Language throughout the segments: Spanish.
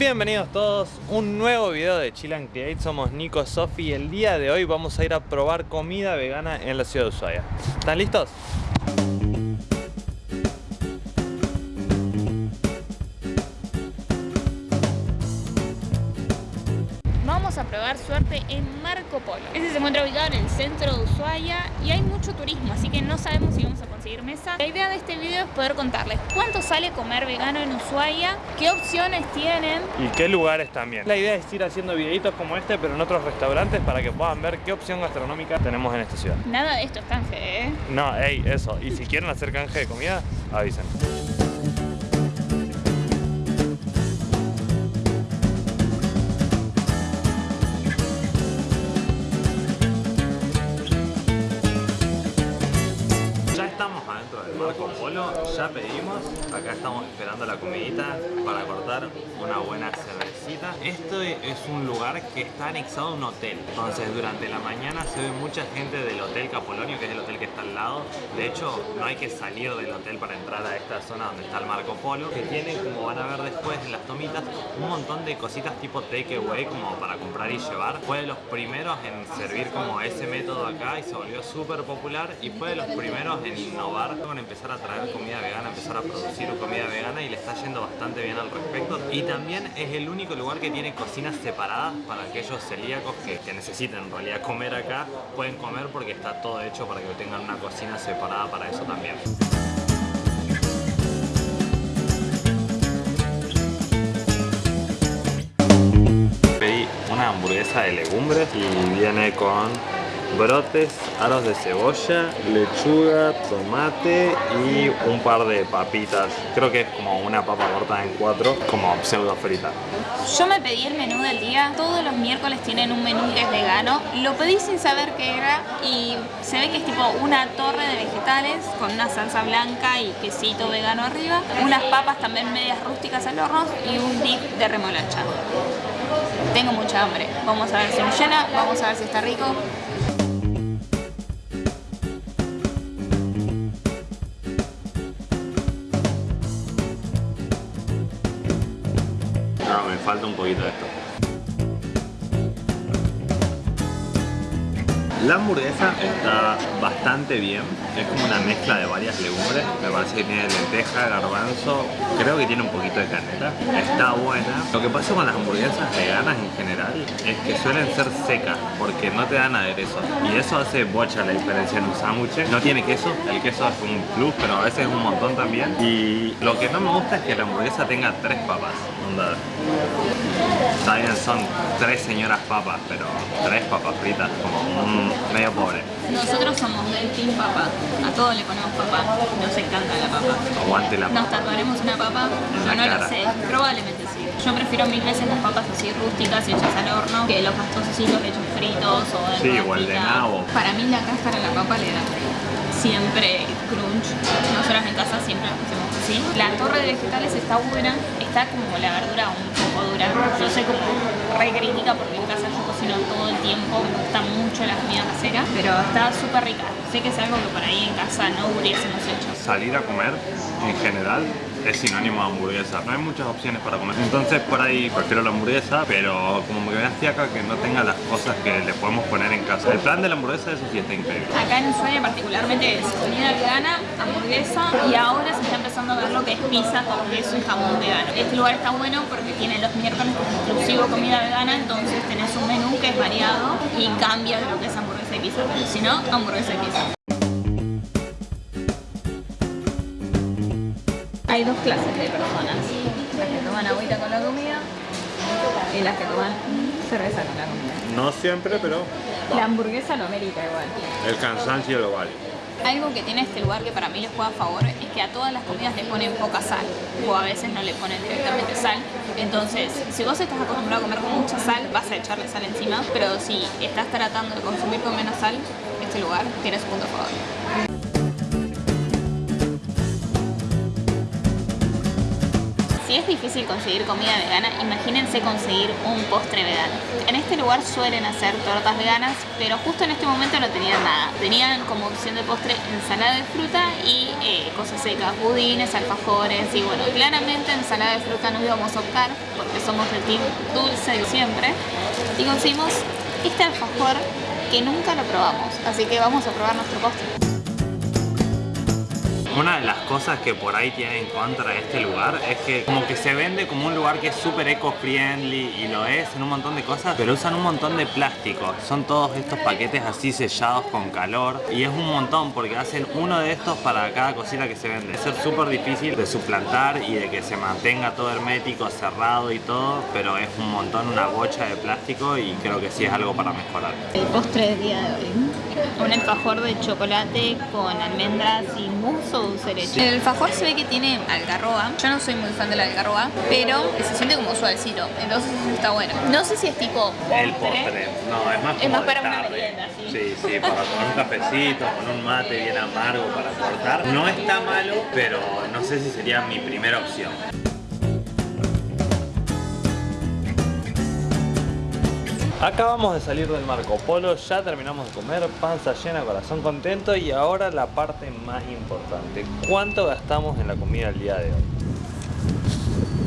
Bienvenidos todos, un nuevo video de Chill and Create, somos Nico Sofi y el día de hoy vamos a ir a probar comida vegana en la ciudad de Ushuaia. ¿Están listos? Vamos a probar suerte en Marco Polo. Este se encuentra ubicado en el centro de Ushuaia y hay mucho turismo, así que no sabemos si vamos a conseguir mesa. La idea de este video es poder contarles cuánto sale comer vegano en Ushuaia, qué opciones tienen. Y qué lugares también. La idea es ir haciendo videitos como este, pero en otros restaurantes para que puedan ver qué opción gastronómica tenemos en esta ciudad. Nada de esto es canje, ¿eh? No, ey, eso. Y si quieren hacer canje de comida, avisen. Pedimos, acá estamos esperando la comidita para cortar una buena Esto es un lugar que está anexado a un hotel, entonces durante la mañana se ve mucha gente del Hotel Capolonio, que es el hotel que está al lado. De hecho, no hay que salir del hotel para entrar a esta zona donde está el Marco Polo, que tiene, como van a ver después en las tomitas, un montón de cositas tipo takeaway como para comprar y llevar. Fue de los primeros en servir como ese método acá y se volvió súper popular y fue de los primeros en innovar con empezar a traer comida vegana, empezar a producir comida vegana y le está yendo bastante bien al respecto. Y también es el único lugar que tiene cocinas separadas para aquellos celíacos que, que necesiten en realidad comer acá, pueden comer porque está todo hecho para que tengan una cocina separada para eso también. Pedí una hamburguesa de legumbres y viene con brotes, aros de cebolla, lechuga, tomate y un par de papitas. Creo que es como una papa cortada en cuatro, como pseudo frita. Yo me pedí el menú del día, todos los miércoles tienen un menú que es vegano. Lo pedí sin saber qué era y se ve que es tipo una torre de vegetales con una salsa blanca y quesito vegano arriba, unas papas también medias rústicas al horno y un dip de remolacha. Tengo mucha hambre, vamos a ver si me llena, vamos a ver si está rico. Falta un poquito de esto. La hamburguesa está bastante bien, es como una mezcla de varias legumbres, me parece que tiene lenteja, garbanzo, creo que tiene un poquito de canela, está buena. Lo que pasa con las hamburguesas veganas en general es que suelen ser secas porque no te dan aderezo y eso hace bocha la diferencia en un sándwich. No tiene queso, el queso es un plus, pero a veces es un montón también. Y lo que no me gusta es que la hamburguesa tenga tres papas. Onda, Está bien, son tres señoras papas, pero tres papas fritas, como un medio pobre. Nosotros somos del team papa, a todos le ponemos papa, nos encanta la papa. Aguante la Nos papa. tatuaremos una papa, yo no cara. lo sé, probablemente sí. Yo prefiero mil veces las papas así rústicas hechas al horno que los pastosecitos hechos fritos o en Sí, o el de nabo. Para mí la cáscara a la papa le da siempre crunch. Nosotros en casa siempre hacemos así. La torre de vegetales está buena, está como la verdura un poco dura. Yo soy como re crítica porque en casa yo cocino todo el tiempo, me gusta mucho la comida casera, pero está súper rica. Sé que es algo que por ahí en casa no hubiésemos hecho. Salir a comer, en general, es sinónimo de hamburguesa. No hay muchas opciones para comer. Entonces, por ahí prefiero la hamburguesa, pero como me da fiaca que no tenga las cosas que le podemos poner en casa. El plan de la hamburguesa, eso sí está increíble. Acá en Ushuaia particularmente es comida vegana, hamburguesa y ahora se está empezando a ver lo que es pizza con queso y jamón vegano. Este lugar está bueno porque tiene los miércoles exclusivo comida vegana, entonces tenés un menú que es variado y cambia de lo que es hamburguesa y pizza, si no, hamburguesa y pizza. Hay dos clases de personas, las que toman agüita con la comida y las que toman cerveza con la comida. No siempre, pero La hamburguesa no amerita igual. el cansancio lo vale. Algo que tiene este lugar que para mí les juega a favor es que a todas las comidas le ponen poca sal o a veces no le ponen directamente sal. Entonces, si vos estás acostumbrado a comer con mucha sal, vas a echarle sal encima, pero si estás tratando de consumir con menos sal, este lugar tiene su punto a favor. Si es difícil conseguir comida vegana, imagínense conseguir un postre vegano. En este lugar suelen hacer tortas veganas, pero justo en este momento no tenían nada. Tenían como opción de postre ensalada de fruta y eh, cosas secas, budines, alfajores y bueno, claramente ensalada de fruta no íbamos a optar porque somos de team dulce de siempre y conseguimos este alfajor que nunca lo probamos, así que vamos a probar nuestro postre. Una de las cosas que por ahí tiene en contra este lugar es que como que se vende como un lugar que es súper eco-friendly y lo es en un montón de cosas, pero usan un montón de plástico. Son todos estos paquetes así sellados con calor y es un montón porque hacen uno de estos para cada cosita que se vende. Es súper difícil de suplantar y de que se mantenga todo hermético, cerrado y todo, pero es un montón, una bocha de plástico y creo que sí es algo para mejorar. El postre del día de hoy. Un alfajor de chocolate con almendras y mousse dulce leche. El alfajor se ve que tiene algarroba. Yo no soy muy fan de la algarroba, pero se siente como suavecito. Entonces eso está bueno. No sé si es tipo El postre, no, es más como Es más para una tarde. merienda, sí. Sí, sí, para con un cafecito, con un mate bien amargo para cortar. No está malo, pero no sé si sería mi primera opción. Acabamos de salir del Marco Polo, ya terminamos de comer, panza llena, corazón contento y ahora la parte más importante. ¿Cuánto gastamos en la comida el día de hoy?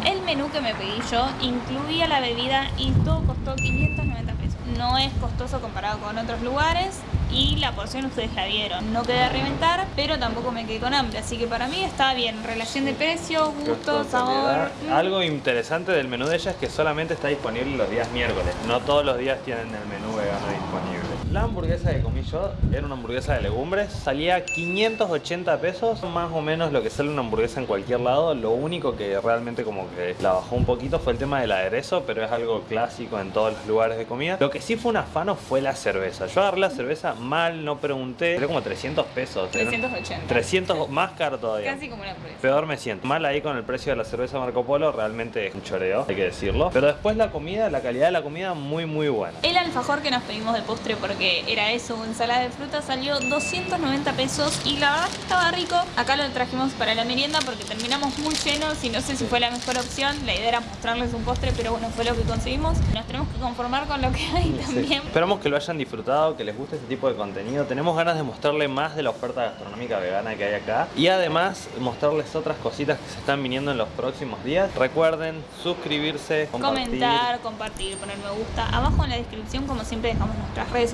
El menú que me pedí yo incluía la bebida y todo costó 590 pesos. No es costoso comparado con otros lugares y la porción ustedes la vieron. No quedé a reventar, pero tampoco me quedé con hambre, así que para mí está bien. Relación de precio, gusto, sabor. mm. Algo interesante del menú de ella es que solamente está disponible los días miércoles. No todos los días tienen el menú vegano disponible. La hamburguesa que comí yo era una hamburguesa de legumbres. Salía 580 pesos, más o menos lo que sale una hamburguesa en cualquier lado. Lo único que realmente como que la bajó un poquito fue el tema del aderezo, pero es algo clásico en todos los lugares de comida. Lo que sí fue un afano fue la cerveza. Yo agarré la cerveza mal, no pregunté. Era como 300 pesos. Era 380. 300 más caro todavía. Casi como una hamburguesa. Peor me siento. Mal ahí con el precio de la cerveza Marco Polo, realmente es un choreo, hay que decirlo. Pero después la comida, la calidad de la comida, muy muy buena. El alfajor que nos pedimos de postre porque era eso, ensalada de fruta, salió 290 pesos y la verdad que estaba rico. Acá lo trajimos para la merienda porque terminamos muy llenos y no sé si fue la mejor opción. La idea era mostrarles un postre, pero bueno, fue lo que conseguimos. Nos tenemos que conformar con lo que hay también. Esperamos que lo hayan disfrutado, que les guste este tipo de contenido. Tenemos ganas de mostrarle más de la oferta gastronómica vegana que hay acá. Y además mostrarles otras cositas que se están viniendo en los próximos días. Recuerden suscribirse, compartir. Comentar, compartir, poner me gusta. Abajo en la descripción, como siempre, dejamos nuestras redes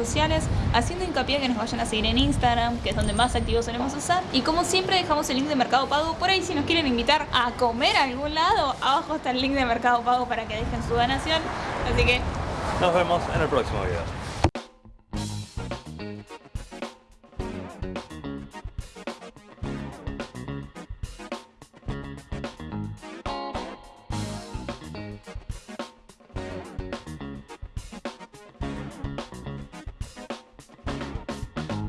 haciendo hincapié que nos vayan a seguir en Instagram, que es donde más activos solemos usar. Y como siempre, dejamos el link de Mercado Pago por ahí si nos quieren invitar a comer a algún lado. Abajo está el link de Mercado Pago para que dejen su donación. Así que Nos vemos en el próximo video.